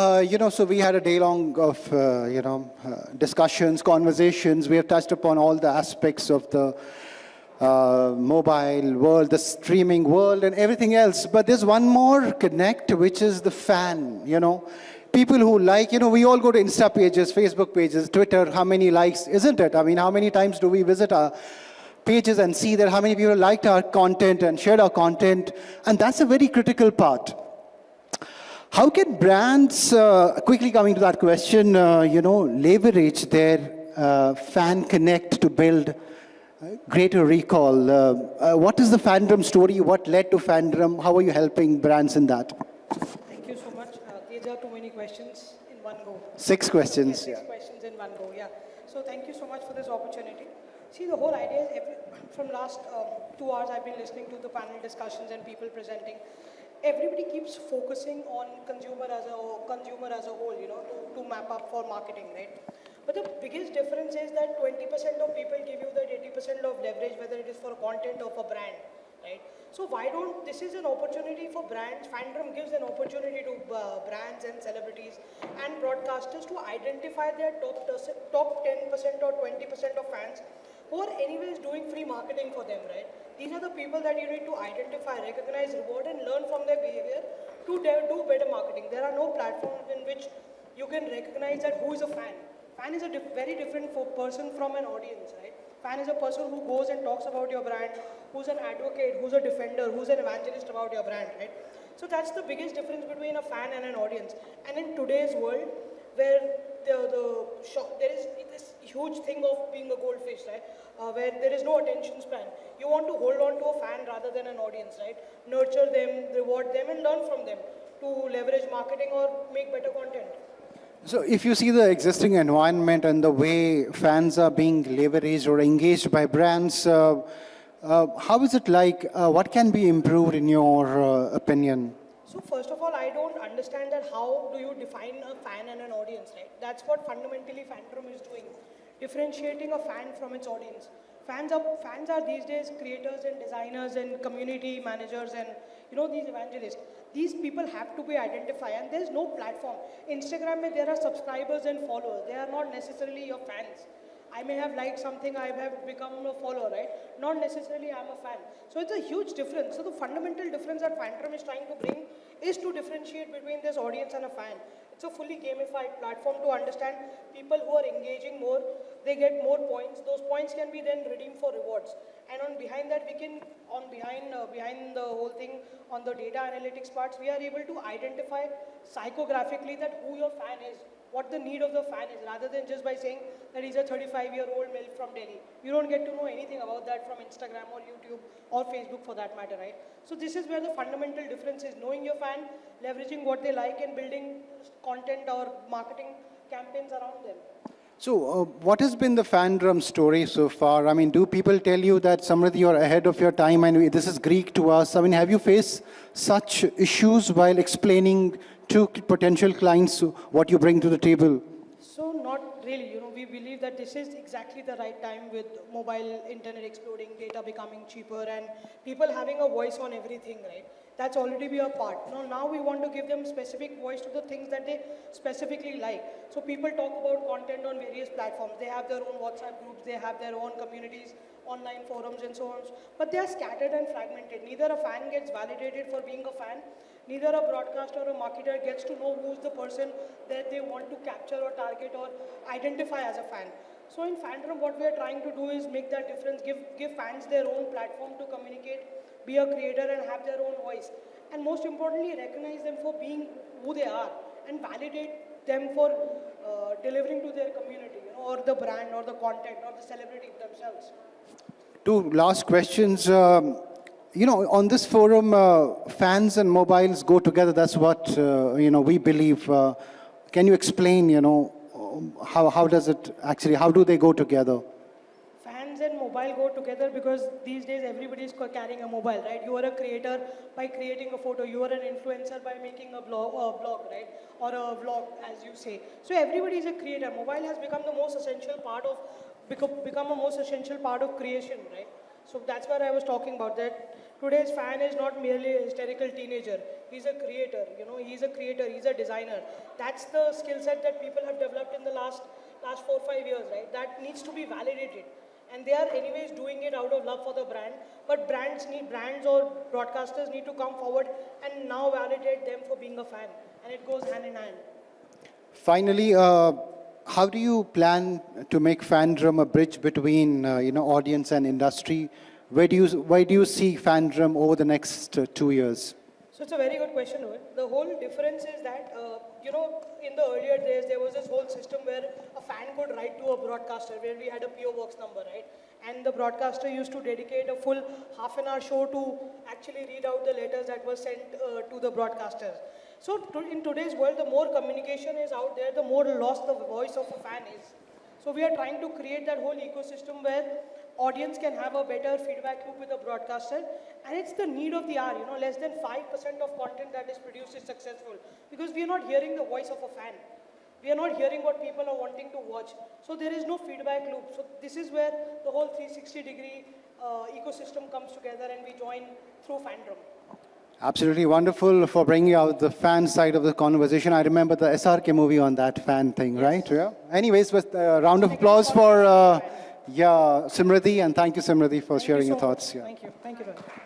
Uh, you know, so we had a day long of, uh, you know, uh, discussions, conversations. We have touched upon all the aspects of the uh, mobile world, the streaming world, and everything else. But there's one more connect, which is the fan, you know. People who like, you know, we all go to Insta pages, Facebook pages, Twitter, how many likes, isn't it? I mean, how many times do we visit our pages and see that how many people liked our content and shared our content? And that's a very critical part. How can brands, uh, quickly coming to that question, uh, you know, leverage their uh, fan connect to build greater recall? Uh, uh, what is the fandom story? What led to fandom? How are you helping brands in that? Thank you so much. Uh, these are too many questions in one go. Six Yeah, questions. six Yeah. questions in one go, yeah. So thank you so much for this opportunity. See, the whole idea is every, from last um, two hours I've been listening to the panel discussions and people presenting. Everybody keeps focusing on consumer as a consumer as a whole, you know, to, to map up for marketing, right? But the biggest difference is that 20% of people give you that 80% of leverage, whether it is for content or for brand, right? So why don't, this is an opportunity for brands, Fandom gives an opportunity to uh, brands and celebrities and broadcasters to identify their top, top 10% or 20% of fans who are anyways doing free marketing for them, right? These are the people that you need to identify, recognize, reward and learn from their behavior to do better marketing. There are no platforms in which you can recognize that who is a fan. Fan is a dif- very different person from an audience, right? Fan is a person who goes and talks about your brand, who's an advocate, who's a defender, who's an evangelist about your brand, right? So that's the biggest difference between a fan and an audience. And in today's world, where the, the shock, there is huge thing of being a goldfish, right? Uh, where there is no attention span. You want to hold on to a fan rather than an audience, right? Nurture them, reward them, and learn from them to leverage marketing or make better content. So if you see the existing environment and the way fans are being leveraged or engaged by brands, uh, uh, how is it like? Uh, what can be improved in your uh, opinion? So first of all, I don't understand that how do you define a fan and an audience, right? That's what fundamentally Fandom is doing, differentiating a fan from its audience. Fans are, fans are these days creators and designers and community managers and, you know, these evangelists. These people have to be identified and there's no platform. Instagram, mein there are subscribers and followers. They are not necessarily your fans. I may have liked something, I have become a follower, right? Not necessarily I'm a fan. So it's a huge difference. So the fundamental difference that Fantrom is trying to bring is to differentiate between this audience and a fan. It's a fully gamified platform to understand people who are engaging more, they get more points. Those points can be then redeemed for rewards. And on behind that, we can, on behind, uh, behind the whole thing, on the data analytics parts, we are able to identify psychographically that who your fan is what the need of the fan is rather than just by saying that he's a 35 year old male from Delhi. You don't get to know anything about that from Instagram or YouTube or Facebook for that matter, right? So this is where the fundamental difference is knowing your fan, leveraging what they like and building content or marketing campaigns around them. So uh, what has been the fandom story so far? I mean, do people tell you that Samriddhi, you're ahead of your time and this is Greek to us? I mean, have you faced such issues while explaining to potential clients what you bring to the table? So not really, you know, we believe that this is exactly the right time with mobile internet exploding, data becoming cheaper and people having a voice on everything, right? That's already be a part. Now, now we want to give them specific voice to the things that they specifically like. So people talk about content on various platforms. They have their own WhatsApp groups, they have their own communities, online forums and so on. But they are scattered and fragmented. Neither a fan gets validated for being a fan, neither a broadcaster or a marketer gets to know who's the person that they want to capture or target or identify as a fan. So in Fandom, what we are trying to do is make that difference, give, give fans their own platform to communicate, be a creator and have their own voice. And most importantly, recognize them for being who they are and validate them for uh, delivering to their community, you know, or the brand or the content or the celebrity themselves. Two last questions. Um, you know, on this forum, uh, fans and mobiles go together. That's what, uh, you know, we believe. Uh, can you explain, you know, um, how, how does it actually, how do they go together? Fans and mobile go together because these days everybody is carrying a mobile, right? You are a creator by creating a photo. You are an influencer by making a blog, a blog, right? Or a vlog, as you say. So everybody is a creator. Mobile has become the most essential part of, become, become a most essential part of creation, right? So that's what I was talking about, that today's fan is not merely a hysterical teenager. He's a creator, you know, he's a creator, he's a designer. That's the skill set that people have developed in the last, last four, five years, right? That needs to be validated. And they are anyways doing it out of love for the brand. But brands need, brands or broadcasters need to come forward and now validate them for being a fan. And it goes hand in hand. Finally, uh, how do you plan to make Fandom a bridge between uh, you know audience and industry? Where do you where do you see Fandom over the next uh, two years? So it's a very good question, The whole difference is that, uh, you know, in the earlier days, there was this whole system where a fan could write to a broadcaster, where we had a PO box number, right? And the broadcaster used to dedicate a full half an hour show to actually read out the letters that were sent uh, to the broadcasters. So to, in today's world, the more communication is out there, the more lost the voice of a fan is. So we are trying to create that whole ecosystem where audience can have a better feedback loop with the broadcaster. And it's the need of the hour you know less than 5% of content that is produced is successful because we are not hearing the voice of a fan. We are not hearing what people are wanting to watch. So there is no feedback loop. So this is where the whole 360 degree uh, ecosystem comes together and we join through fandom Absolutely wonderful for bringing out the fan side of the conversation. I remember the SRK movie on that fan thing, right? Yeah. Anyways, with a round of applause for uh, yeah Simriti and thank you Simriti for Thank you sharing so your thoughts. Yeah. thank you thank you Rohit.